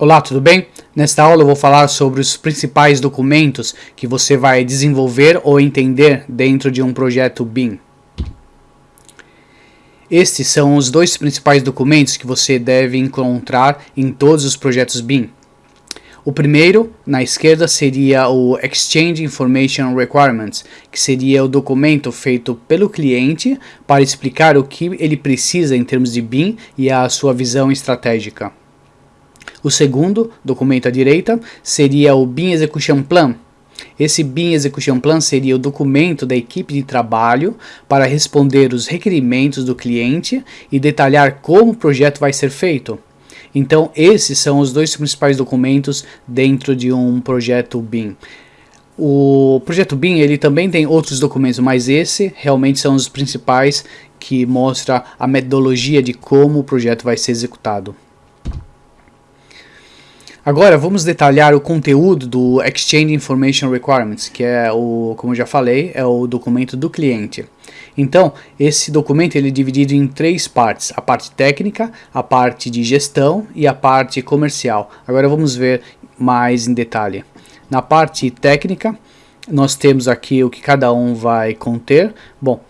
Olá, tudo bem? Nesta aula eu vou falar sobre os principais documentos que você vai desenvolver ou entender dentro de um projeto BIM. Estes são os dois principais documentos que você deve encontrar em todos os projetos BIM. O primeiro, na esquerda, seria o Exchange Information Requirements, que seria o documento feito pelo cliente para explicar o que ele precisa em termos de BIM e a sua visão estratégica. O segundo, documento à direita, seria o BIM Execution Plan. Esse BIM Execution Plan seria o documento da equipe de trabalho para responder os requerimentos do cliente e detalhar como o projeto vai ser feito. Então, esses são os dois principais documentos dentro de um projeto BIM. O projeto BIM ele também tem outros documentos, mas esse realmente são os principais que mostra a metodologia de como o projeto vai ser executado. Agora vamos detalhar o conteúdo do Exchange Information Requirements, que é o, como já falei, é o documento do cliente. Então, esse documento ele é dividido em três partes, a parte técnica, a parte de gestão e a parte comercial. Agora vamos ver mais em detalhe. Na parte técnica, nós temos aqui o que cada um vai conter. Bom,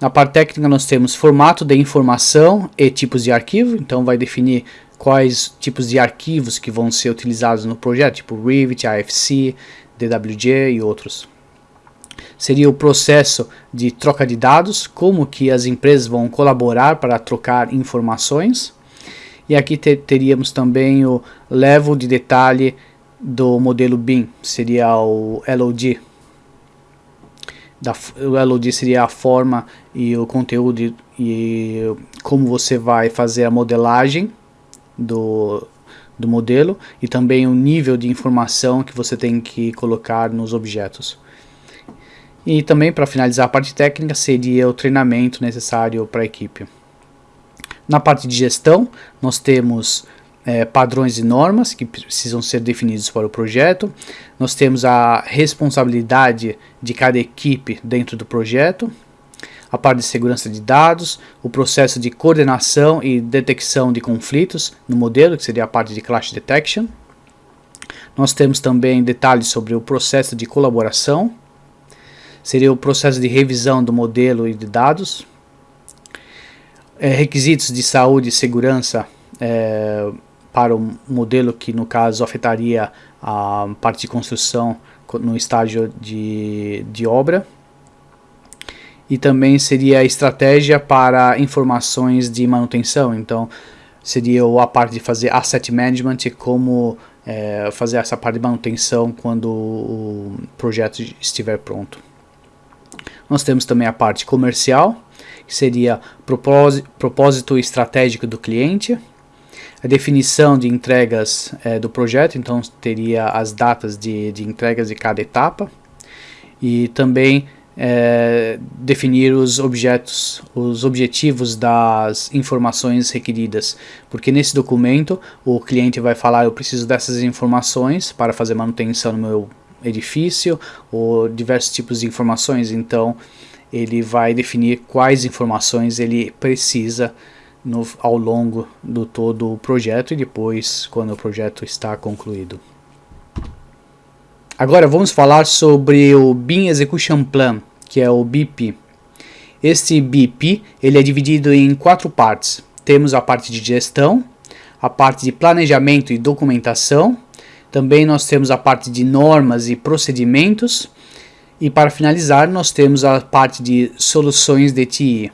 na parte técnica nós temos formato de informação e tipos de arquivo, então vai definir quais tipos de arquivos que vão ser utilizados no projeto, tipo Revit, AFC, DWG e outros. Seria o processo de troca de dados, como que as empresas vão colaborar para trocar informações. E aqui te teríamos também o level de detalhe do modelo BIM, seria o LOD. Da, o LOD seria a forma e o conteúdo e como você vai fazer a modelagem do, do modelo e também o nível de informação que você tem que colocar nos objetos. E também para finalizar a parte técnica seria o treinamento necessário para a equipe. Na parte de gestão nós temos é, padrões e normas que precisam ser definidos para o projeto. Nós temos a responsabilidade de cada equipe dentro do projeto a parte de segurança de dados, o processo de coordenação e detecção de conflitos no modelo, que seria a parte de Clash Detection. Nós temos também detalhes sobre o processo de colaboração, seria o processo de revisão do modelo e de dados, é, requisitos de saúde e segurança é, para o modelo que no caso afetaria a parte de construção no estágio de, de obra e também seria a estratégia para informações de manutenção. Então, seria a parte de fazer asset management e como é, fazer essa parte de manutenção quando o projeto estiver pronto. Nós temos também a parte comercial, que seria propósito, propósito estratégico do cliente, a definição de entregas é, do projeto, então teria as datas de, de entregas de cada etapa, e também é, definir os objetos, os objetivos das informações requeridas, porque nesse documento o cliente vai falar eu preciso dessas informações para fazer manutenção no meu edifício ou diversos tipos de informações, então ele vai definir quais informações ele precisa no, ao longo do todo o projeto e depois quando o projeto está concluído. Agora vamos falar sobre o BIM Execution Plan, que é o BP. Este BP ele é dividido em quatro partes. Temos a parte de gestão, a parte de planejamento e documentação, também nós temos a parte de normas e procedimentos, e para finalizar nós temos a parte de soluções de TI.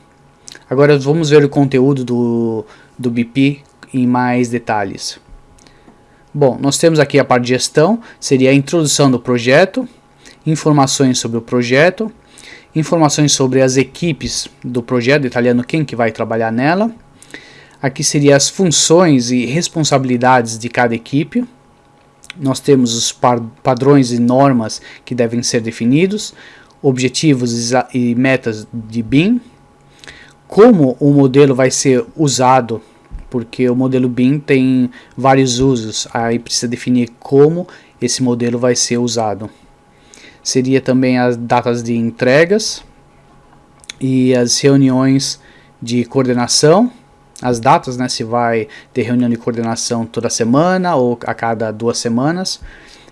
Agora vamos ver o conteúdo do, do BP em mais detalhes. Bom, nós temos aqui a parte de gestão, seria a introdução do projeto, informações sobre o projeto, informações sobre as equipes do projeto, detalhando quem que vai trabalhar nela. Aqui seriam as funções e responsabilidades de cada equipe. Nós temos os padrões e normas que devem ser definidos, objetivos e metas de BIM, como o modelo vai ser usado porque o modelo BIM tem vários usos, aí precisa definir como esse modelo vai ser usado. Seria também as datas de entregas e as reuniões de coordenação as datas, né, se vai ter reunião de coordenação toda semana ou a cada duas semanas,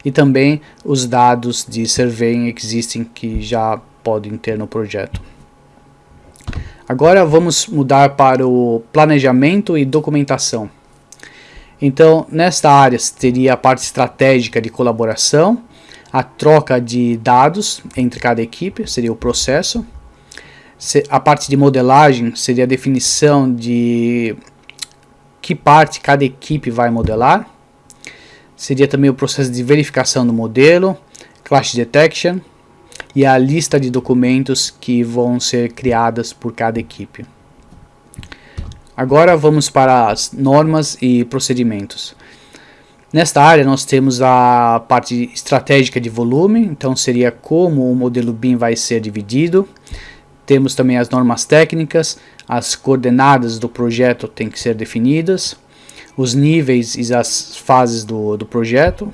e também os dados de surveying existing que já podem ter no projeto. Agora vamos mudar para o planejamento e documentação. Então, nesta área teria a parte estratégica de colaboração, a troca de dados entre cada equipe, seria o processo. A parte de modelagem seria a definição de que parte cada equipe vai modelar. Seria também o processo de verificação do modelo, clash detection, e a lista de documentos que vão ser criadas por cada equipe. Agora vamos para as normas e procedimentos. Nesta área nós temos a parte estratégica de volume, então seria como o modelo BIM vai ser dividido. Temos também as normas técnicas, as coordenadas do projeto têm que ser definidas, os níveis e as fases do, do projeto,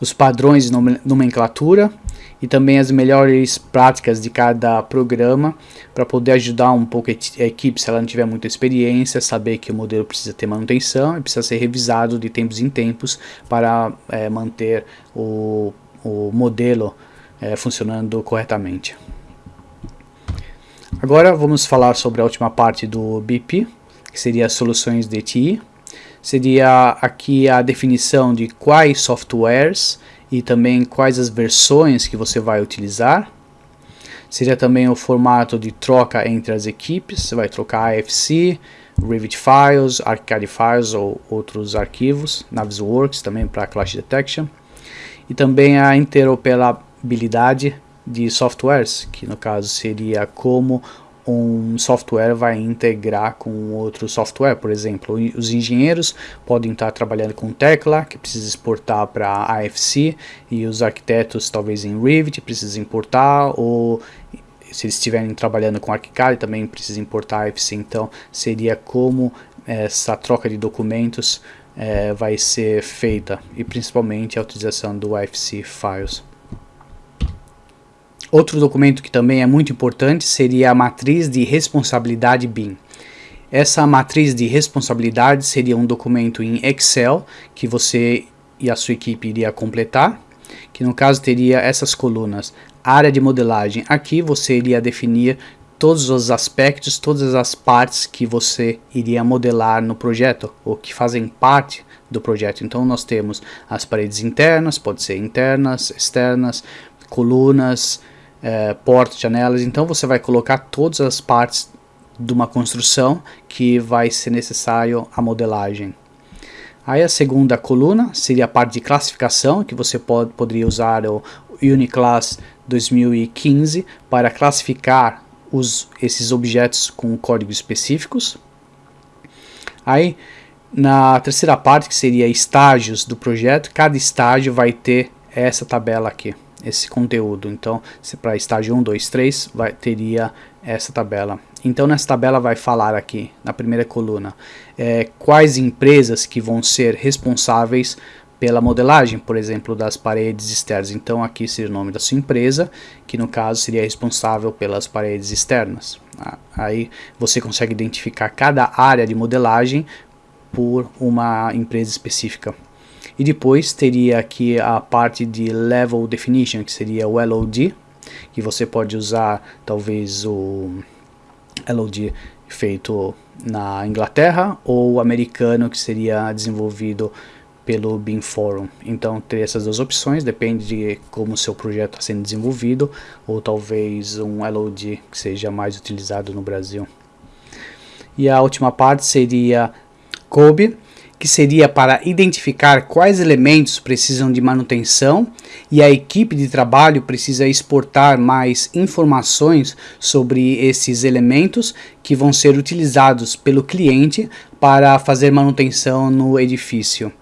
os padrões de nomenclatura, e também as melhores práticas de cada programa para poder ajudar um pouco a equipe se ela não tiver muita experiência, saber que o modelo precisa ter manutenção e precisa ser revisado de tempos em tempos para é, manter o, o modelo é, funcionando corretamente. Agora vamos falar sobre a última parte do BIP, que seria as soluções de TI. Seria aqui a definição de quais softwares e também quais as versões que você vai utilizar. Seria também o formato de troca entre as equipes, você vai trocar AFC, Revit Files, ArchiCAD Files ou outros arquivos, Navisworks também para Clash Detection. E também a interoperabilidade de softwares, que no caso seria como um software vai integrar com outro software, por exemplo, os engenheiros podem estar trabalhando com Tecla, que precisa exportar para AFC, e os arquitetos talvez em Revit precisa importar, ou se eles estiverem trabalhando com ArchiCAD também precisa importar AFC, então seria como essa troca de documentos é, vai ser feita, e principalmente a utilização do AFC Files. Outro documento que também é muito importante seria a matriz de responsabilidade BIM. Essa matriz de responsabilidade seria um documento em Excel que você e a sua equipe iria completar, que no caso teria essas colunas. Área de modelagem, aqui você iria definir todos os aspectos, todas as partes que você iria modelar no projeto, ou que fazem parte do projeto. Então nós temos as paredes internas, pode ser internas, externas, colunas, é, portas, janelas, então você vai colocar todas as partes de uma construção que vai ser necessário a modelagem. Aí a segunda coluna seria a parte de classificação, que você pode, poderia usar o Uniclass 2015 para classificar os, esses objetos com códigos específicos. Aí na terceira parte, que seria estágios do projeto, cada estágio vai ter essa tabela aqui esse conteúdo. Então, se para estágio 1, 2, 3, vai, teria essa tabela. Então, nessa tabela vai falar aqui, na primeira coluna, é, quais empresas que vão ser responsáveis pela modelagem, por exemplo, das paredes externas. Então, aqui seria o nome da sua empresa, que no caso seria responsável pelas paredes externas. Ah, aí você consegue identificar cada área de modelagem por uma empresa específica. E depois teria aqui a parte de Level Definition, que seria o LOD, que você pode usar talvez o LOD feito na Inglaterra ou americano que seria desenvolvido pelo BIM Forum. Então teria essas duas opções, depende de como o seu projeto está sendo desenvolvido, ou talvez um LOD que seja mais utilizado no Brasil. E a última parte seria COBE, que seria para identificar quais elementos precisam de manutenção e a equipe de trabalho precisa exportar mais informações sobre esses elementos que vão ser utilizados pelo cliente para fazer manutenção no edifício.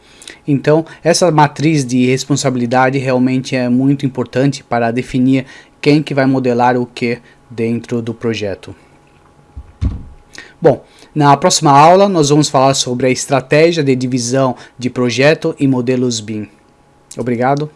Então, essa matriz de responsabilidade realmente é muito importante para definir quem que vai modelar o que dentro do projeto. Bom, na próxima aula nós vamos falar sobre a estratégia de divisão de projeto e modelos BIM. Obrigado.